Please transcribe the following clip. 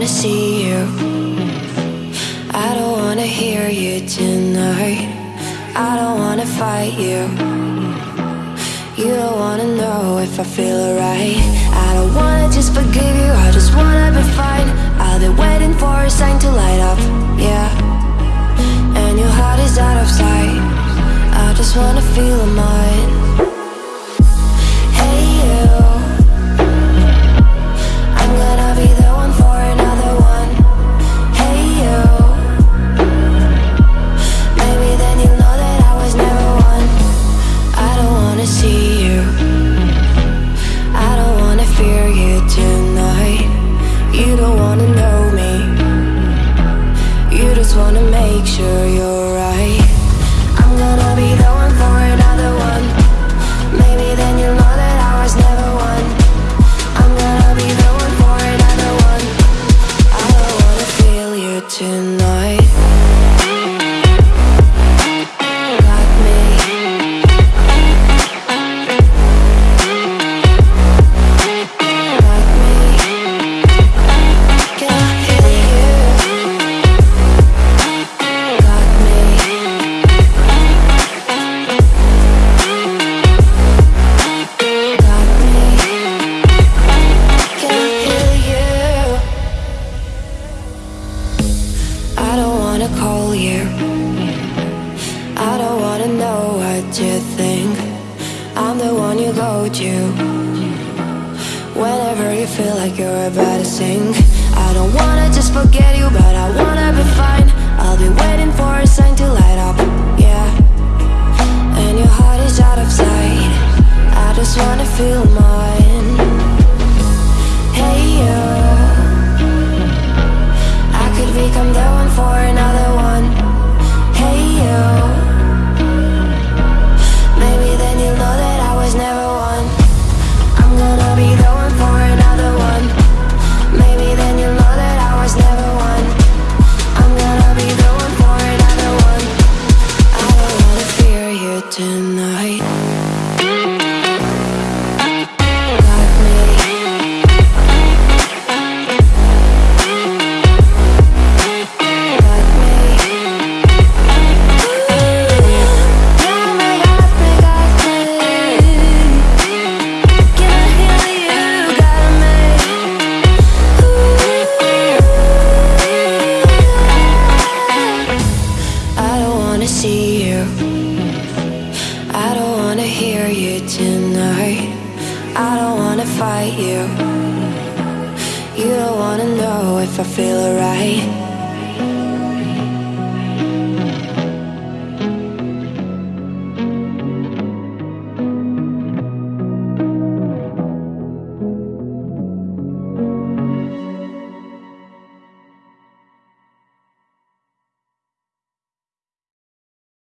wanna see you. I don't wanna hear you tonight. I don't wanna fight you. You don't wanna know if I feel alright. I don't wanna just forgive you, I just wanna be fine. I've been waiting for a sign to light up, yeah. And your heart is out of sight. I just wanna feel mine. Wanna make sure you're right. I'm gonna be the call you. I don't wanna know what you think. I'm the one you go to. Whenever you feel like you're about to sink. I don't wanna just forget you, but I wanna be fine. I'll be waiting for a sign to light up, yeah. And your heart is out of sight. I just wanna feel mine. See you. I don't wanna hear you tonight. I don't wanna fight you. You don't wanna know if I feel alright.